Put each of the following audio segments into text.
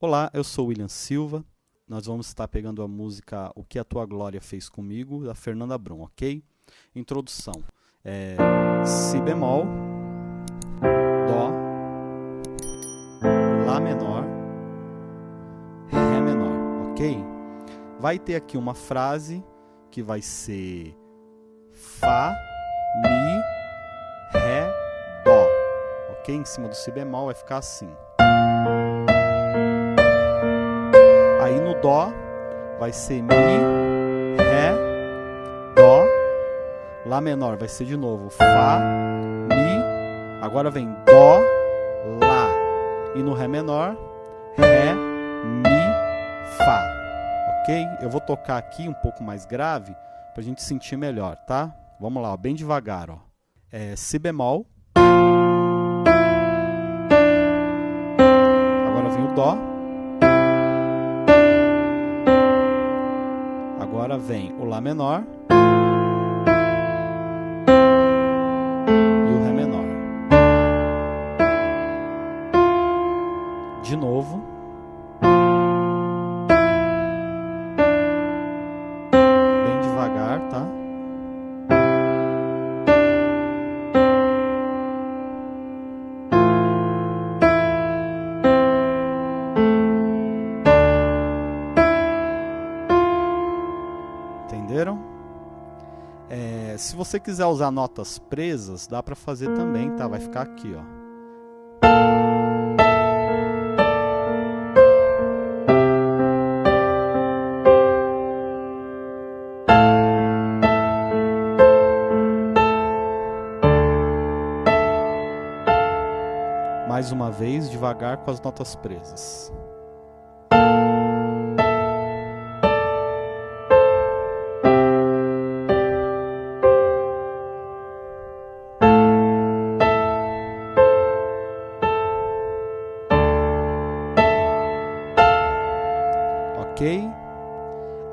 Olá, eu sou William Silva. Nós vamos estar pegando a música O que a Tua Glória Fez Comigo, da Fernanda Brum, ok? Introdução. É, si bemol, Dó, Lá menor, Ré menor, ok? Vai ter aqui uma frase que vai ser Fá, Mi, Ré, Dó, ok? Em cima do Si bemol vai ficar assim. Aí no Dó vai ser Mi, Ré, Dó. Lá menor vai ser de novo Fá, Mi. Agora vem Dó, Lá. E no Ré menor, Ré, Mi, Fá. Ok? Eu vou tocar aqui um pouco mais grave para a gente sentir melhor, tá? Vamos lá, ó, bem devagar. Ó. É Si bemol. Agora vem o Dó. Agora vem o Lá menor e o Ré menor. De novo. Se você quiser usar notas presas, dá para fazer também, tá? Vai ficar aqui, ó. Mais uma vez, devagar com as notas presas.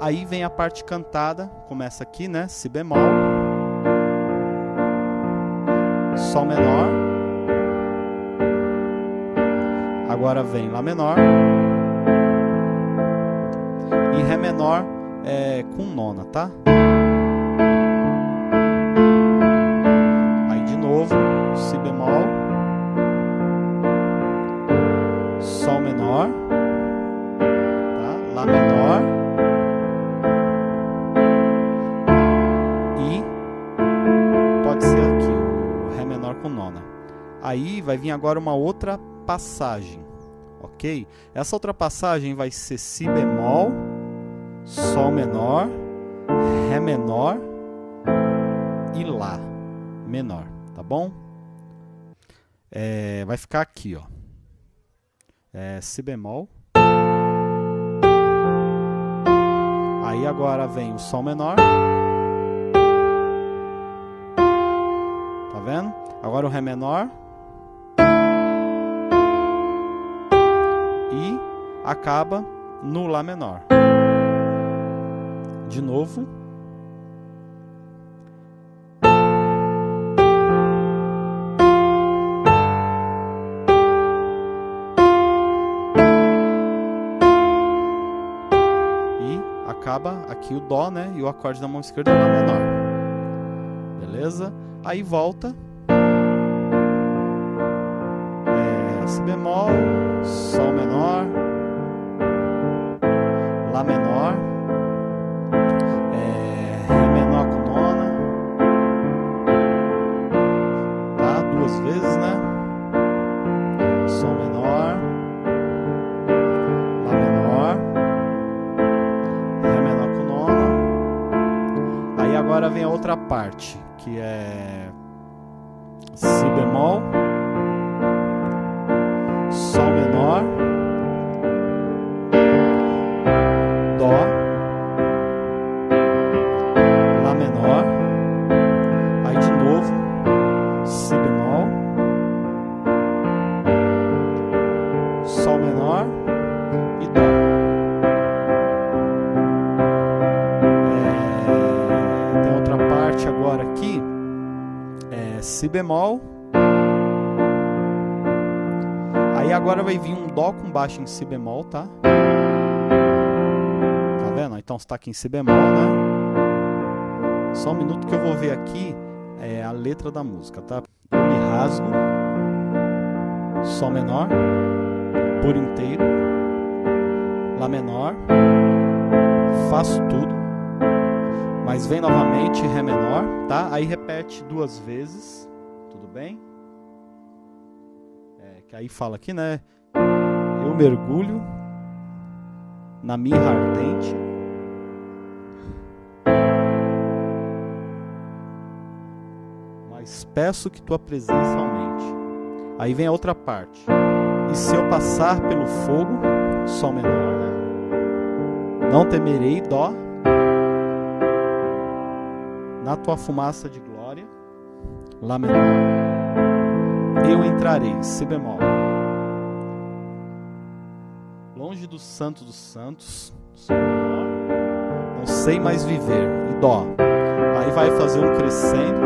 Aí vem a parte cantada, começa aqui, né? Si bemol, Sol menor, agora vem Lá menor e Ré menor é, com nona, tá? Aí de novo, Si bemol, Sol menor. Lá menor Aí vai vir agora uma outra passagem, ok? Essa outra passagem vai ser Si bemol, Sol menor, Ré menor e Lá menor, tá bom? É, vai ficar aqui, ó. É, si bemol. Aí agora vem o Sol menor. Tá vendo? Agora o Ré menor. E acaba no Lá menor. De novo. acaba aqui o Dó, né? E o acorde da mão esquerda é Lá menor. Beleza? Aí volta. Si bemol, Sol menor, Lá menor, é, Ré menor com nona. Tá? Duas vezes, né? Sol menor. Lá menor. Ré menor com nona. Aí agora vem a outra parte, que é Si bemol. Aí agora vai vir um Dó com baixo em Si bemol, tá? Tá vendo? Então está aqui em Si bemol, né? Só um minuto que eu vou ver aqui é, a letra da música, tá? Eu me rasgo, Sol menor, por inteiro, Lá menor, faço tudo, mas vem novamente Ré menor, tá? Aí repete duas vezes, tudo bem? É, que aí fala aqui, né? Eu mergulho na mirra ardente. Mas peço que tua presença aumente. Aí vem a outra parte. E se eu passar pelo fogo, Sol menor, né? Não temerei, Dó na tua fumaça de glória, Lá menor, eu entrarei, Si bemol. Longe do santo dos santos, Sol menor, não sei mais viver, e Dó. Aí vai fazer um crescendo.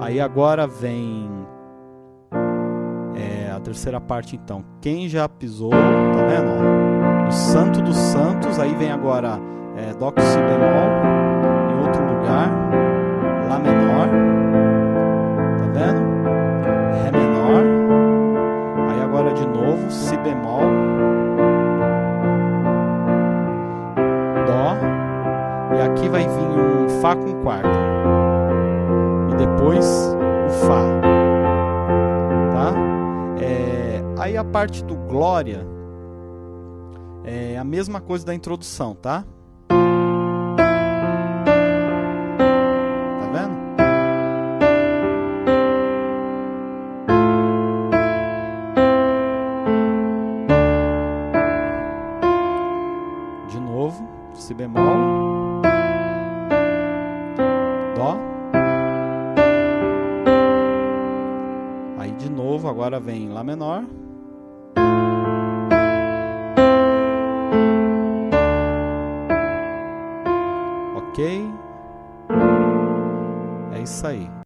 Aí agora vem é, a terceira parte então. Quem já pisou, tá vendo? O santo dos santos, aí vem agora é, Dó com Si bemol, em outro lugar, Lá menor, tá vendo? Ré menor, aí agora de novo, Si bemol, Dó, e aqui vai vir um Fá com quarta, e depois o Fá, tá? É, aí a parte do Glória, é a mesma coisa da introdução, tá? Tá vendo? De novo, Si bemol, Dó. Aí de novo, agora vem Lá menor. whai.